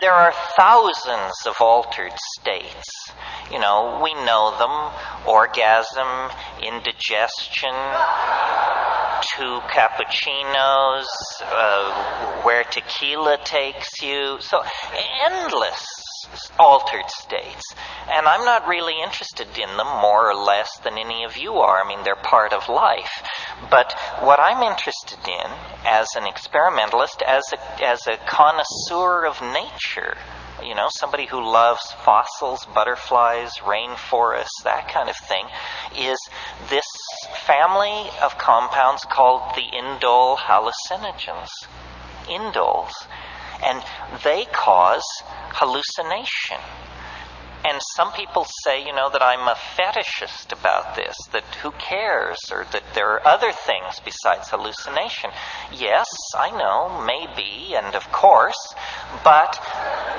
there are thousands of altered states. You know, we know them orgasm, indigestion, two cappuccinos, uh, where tequila takes you. So, endless altered states. And I'm not really interested in them more or less than any of you are. I mean, they're part of life. But what I'm interested in as an experimentalist, as a, as a connoisseur of nature, you know, somebody who loves fossils, butterflies, rainforests, that kind of thing, is this family of compounds called the indole hallucinogens. Indoles. And they cause hallucination. And some people say, you know, that I'm a fetishist about this, that who cares, or that there are other things besides hallucination. Yes, I know, maybe, and of course, but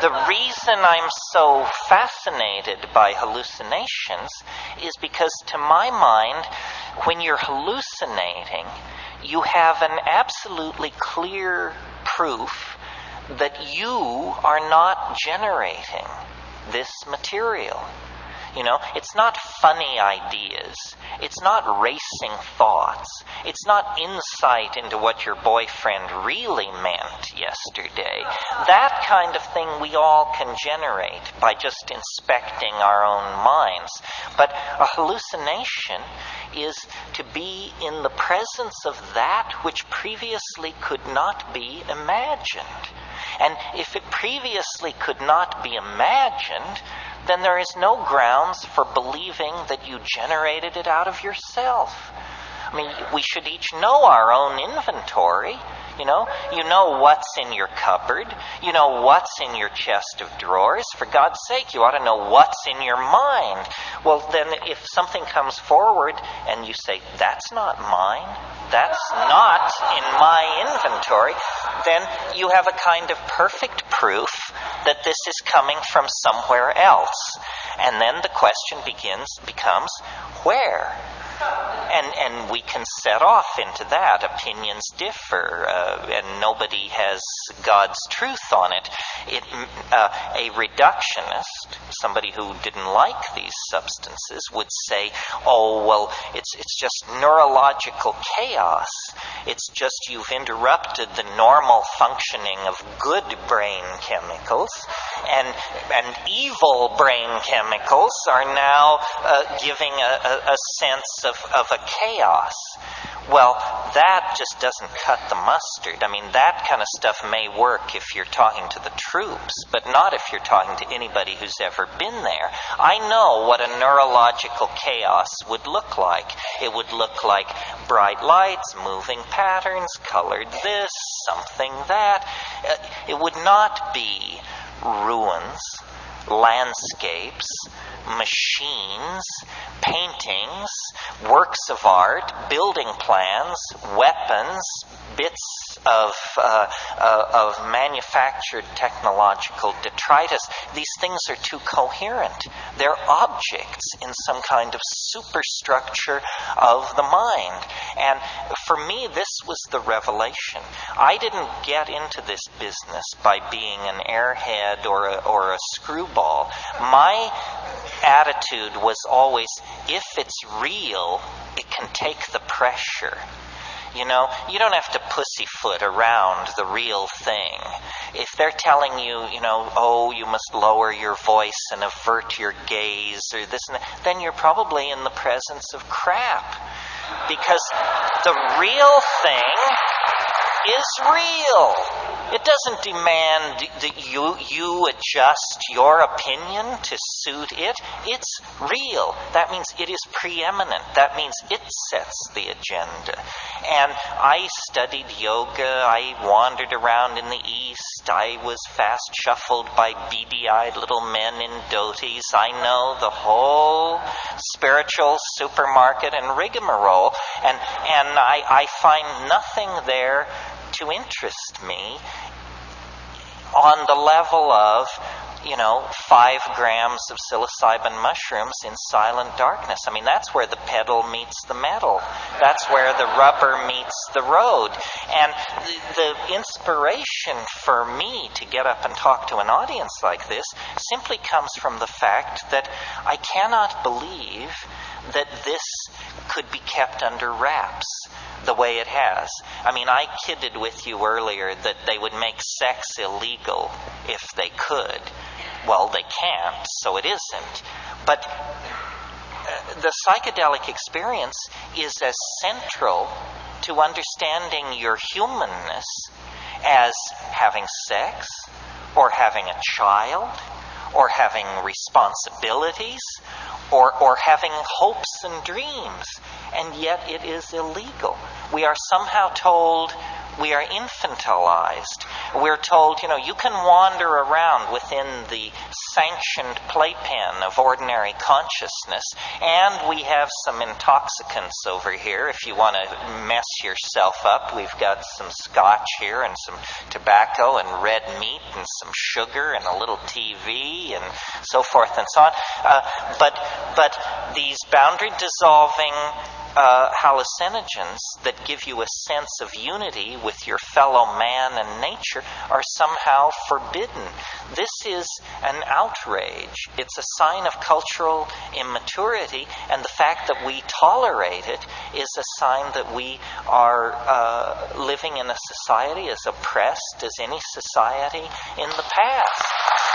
the reason I'm so fascinated by hallucinations is because, to my mind, when you're hallucinating, you have an absolutely clear proof that you are not generating this material. You know, it's not funny ideas. It's not racing thoughts. It's not insight into what your boyfriend really meant yesterday. That kind of thing we all can generate by just inspecting our own minds. But a hallucination is to be in the presence of that which previously could not be imagined. And if it previously could not be imagined, then there is no grounds for believing that you generated it out of yourself. I mean, we should each know our own inventory. You know, you know what's in your cupboard. You know what's in your chest of drawers. For God's sake, you ought to know what's in your mind. Well, then, if something comes forward and you say, that's not mine, that's not in my inventory, then you have a kind of perfect proof that this is coming from somewhere else. And then the question begins, becomes, where? And, and we can set off into that. Opinions differ, uh, and nobody has God's truth on it. it uh, a reductionist, somebody who didn't like these substances, would say, oh, well, it's, it's just neurological chaos. It's just you've interrupted the normal functioning of good brain chemicals, and, and evil brain chemicals are now uh, giving a, a, a sense of, of a chaos. Well, that just doesn't cut the mustard. I mean, that kind of stuff may work if you're talking to the troops, but not if you're talking to anybody who's ever been there. I know what a neurological chaos would look like. It would look like bright lights, moving patterns, colored this, something that. Uh, it would not be ruins, landscapes, machines, paintings, works of art, building plans, weapons, bits of, uh, uh, of manufactured technological detritus. These things are too coherent. They're objects in some kind of superstructure of the mind. And for me, this was the revelation. I didn't get into this business by being an airhead or a, or a screwball. My attitude was always if it's real, it can take the pressure. You know, you don't have to pussyfoot around the real thing. If they're telling you, you know, oh, you must lower your voice and avert your gaze or this and that, then you're probably in the presence of crap. Because the real thing is real. It doesn't demand that you, you adjust your opinion to suit it. It's real. That means it is preeminent. That means it sets the agenda. And I studied yoga. I wandered around in the East. I was fast shuffled by beady eyed little men in dhotis. I know the whole spiritual supermarket and rigmarole. And, and I, I find nothing there to interest me on the level of you know, five grams of psilocybin mushrooms in silent darkness. I mean, that's where the pedal meets the metal. That's where the rubber meets the road. And the, the inspiration for me to get up and talk to an audience like this simply comes from the fact that I cannot believe that this could be kept under wraps the way it has. I mean, I kidded with you earlier that they would make sex illegal if they could. Well, they can't, so it isn't. But uh, the psychedelic experience is as central to understanding your humanness as having sex, or having a child, or having responsibilities, or, or having hopes and dreams. And yet it is illegal. We are somehow told we are infantilized. We're told, you know, you can wander around within the sanctioned playpen of ordinary consciousness, and we have some intoxicants over here. If you want to mess yourself up, we've got some scotch here, and some tobacco, and red meat, and some sugar, and a little TV, and so forth and so on. Uh, but, but these boundary dissolving uh, hallucinogens that give you a sense of unity with your fellow man and nature are somehow forbidden. This is an outrage. It's a sign of cultural immaturity, and the fact that we tolerate it is a sign that we are uh, living in a society as oppressed as any society in the past.